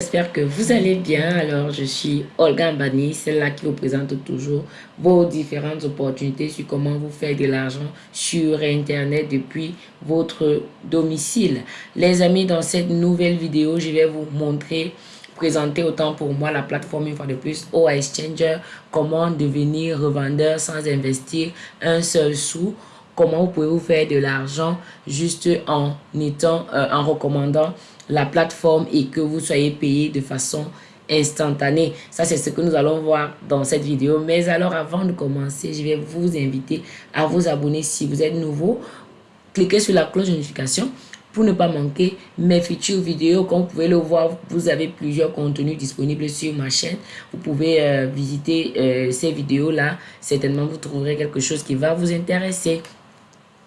J'espère que vous allez bien. Alors, je suis Olga Mbani, celle-là qui vous présente toujours vos différentes opportunités sur comment vous faire de l'argent sur Internet depuis votre domicile. Les amis, dans cette nouvelle vidéo, je vais vous montrer présenter autant pour moi la plateforme une fois de plus OA Exchanger, comment devenir revendeur sans investir un seul sou, comment vous pouvez vous faire de l'argent juste en étant, euh, en recommandant la plateforme et que vous soyez payé de façon instantanée. Ça, c'est ce que nous allons voir dans cette vidéo. Mais alors, avant de commencer, je vais vous inviter à vous abonner si vous êtes nouveau. Cliquez sur la cloche de notification pour ne pas manquer mes futures vidéos. Comme vous pouvez le voir, vous avez plusieurs contenus disponibles sur ma chaîne. Vous pouvez euh, visiter euh, ces vidéos-là. Certainement, vous trouverez quelque chose qui va vous intéresser.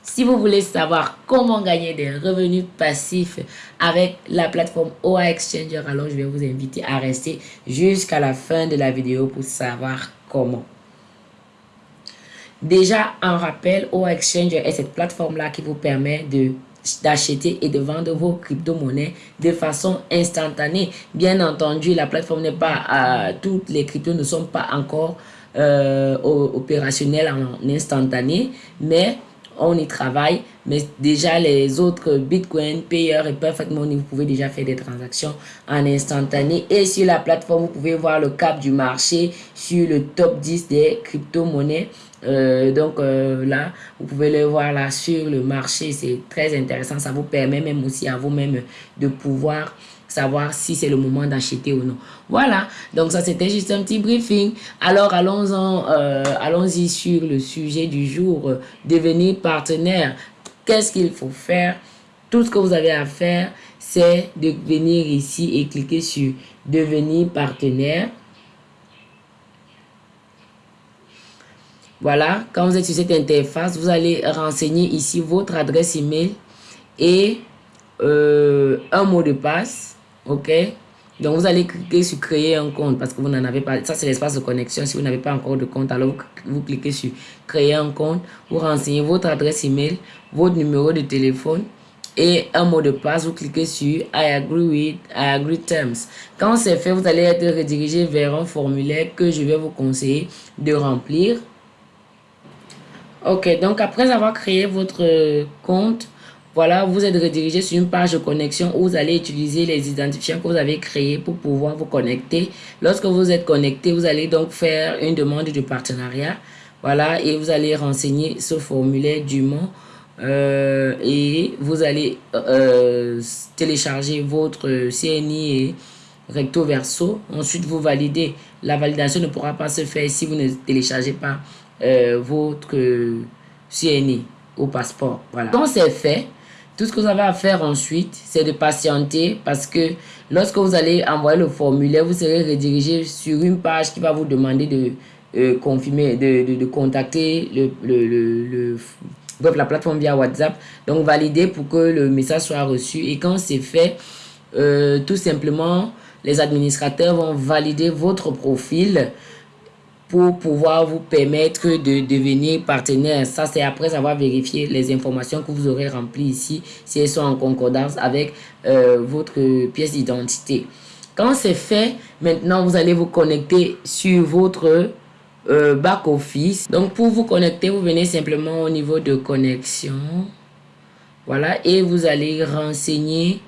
Si vous voulez savoir comment gagner des revenus passifs avec la plateforme OA Exchanger, alors je vais vous inviter à rester jusqu'à la fin de la vidéo pour savoir comment. Déjà, en rappel, OA Exchanger est cette plateforme-là qui vous permet de d'acheter et de vendre vos crypto-monnaies de façon instantanée. Bien entendu, la plateforme n'est pas, euh, toutes les cryptos ne sont pas encore euh, opérationnelles en instantané, mais on y travaille, mais déjà les autres Bitcoin, Payer et Perfect Money, vous pouvez déjà faire des transactions en instantané. Et sur la plateforme, vous pouvez voir le cap du marché sur le top 10 des crypto-monnaies. Euh, donc euh, là, vous pouvez le voir là sur le marché, c'est très intéressant. Ça vous permet même aussi à vous-même de pouvoir savoir si c'est le moment d'acheter ou non. Voilà, donc ça c'était juste un petit briefing. Alors allons-en, euh, allons-y sur le sujet du jour, devenir partenaire. Qu'est-ce qu'il faut faire? Tout ce que vous avez à faire, c'est de venir ici et cliquer sur devenir partenaire. Voilà, quand vous êtes sur cette interface, vous allez renseigner ici votre adresse email et euh, un mot de passe. OK? Donc, vous allez cliquer sur créer un compte parce que vous n'en avez pas. Ça, c'est l'espace de connexion. Si vous n'avez pas encore de compte, alors vous, cliquez sur créer un compte. Vous renseignez votre adresse email, votre numéro de téléphone et un mot de passe. Vous cliquez sur I agree with, I agree terms. Quand c'est fait, vous allez être redirigé vers un formulaire que je vais vous conseiller de remplir. Ok, donc après avoir créé votre compte, voilà, vous êtes redirigé sur une page de connexion où vous allez utiliser les identifiants que vous avez créés pour pouvoir vous connecter. Lorsque vous êtes connecté, vous allez donc faire une demande de partenariat. Voilà, et vous allez renseigner ce formulaire dûment. Euh, et vous allez euh, télécharger votre CNI et recto verso. Ensuite, vous validez. La validation ne pourra pas se faire si vous ne téléchargez pas euh, votre CNI au passeport. Voilà. Quand c'est fait, tout ce que vous avez à faire ensuite, c'est de patienter parce que lorsque vous allez envoyer le formulaire, vous serez redirigé sur une page qui va vous demander de euh, confirmer, de, de, contacter le, le, le, la plateforme via WhatsApp. Donc, valider pour que le message soit reçu. Et quand c'est fait, euh, tout simplement, les administrateurs vont valider votre profil pour pouvoir vous permettre de devenir partenaire. Ça, c'est après avoir vérifié les informations que vous aurez remplies ici, si elles sont en concordance avec euh, votre pièce d'identité. Quand c'est fait, maintenant, vous allez vous connecter sur votre euh, back-office. Donc, pour vous connecter, vous venez simplement au niveau de connexion. Voilà, et vous allez renseigner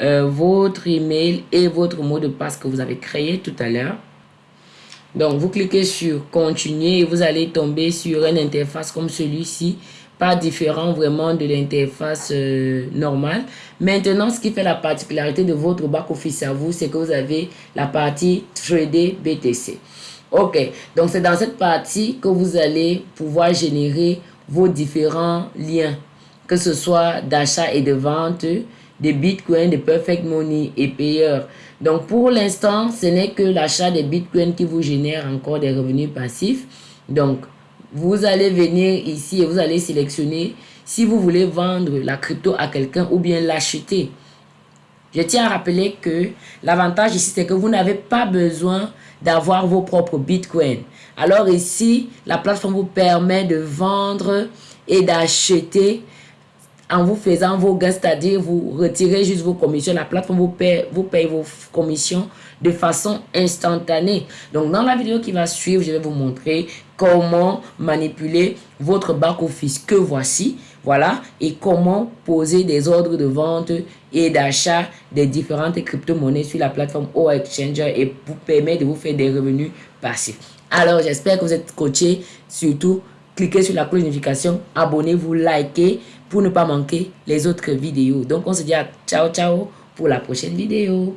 euh, votre email et votre mot de passe que vous avez créé tout à l'heure. Donc, vous cliquez sur continuer et vous allez tomber sur une interface comme celui-ci. Pas différent vraiment de l'interface euh, normale. Maintenant, ce qui fait la particularité de votre back-office à vous, c'est que vous avez la partie Trader BTC. Ok, donc c'est dans cette partie que vous allez pouvoir générer vos différents liens, que ce soit d'achat et de vente, de Bitcoin, de Perfect Money et payeurs. Donc pour l'instant, ce n'est que l'achat des Bitcoin qui vous génère encore des revenus passifs. Donc vous allez venir ici et vous allez sélectionner si vous voulez vendre la crypto à quelqu'un ou bien l'acheter. Je tiens à rappeler que l'avantage ici, c'est que vous n'avez pas besoin d'avoir vos propres Bitcoin. Alors ici, la plateforme vous permet de vendre et d'acheter en vous faisant vos gains, c'est-à-dire vous retirez juste vos commissions. La plateforme vous paye, vos commissions de façon instantanée. Donc, dans la vidéo qui va suivre, je vais vous montrer comment manipuler votre back-office que voici. Voilà. Et comment poser des ordres de vente et d'achat des différentes crypto-monnaies sur la plateforme OExchanger et vous permet de vous faire des revenus passifs. Alors, j'espère que vous êtes coaché. Surtout, cliquez sur la cloche de notification, abonnez-vous, likez pour ne pas manquer les autres vidéos. Donc, on se dit à ciao, ciao pour la prochaine vidéo.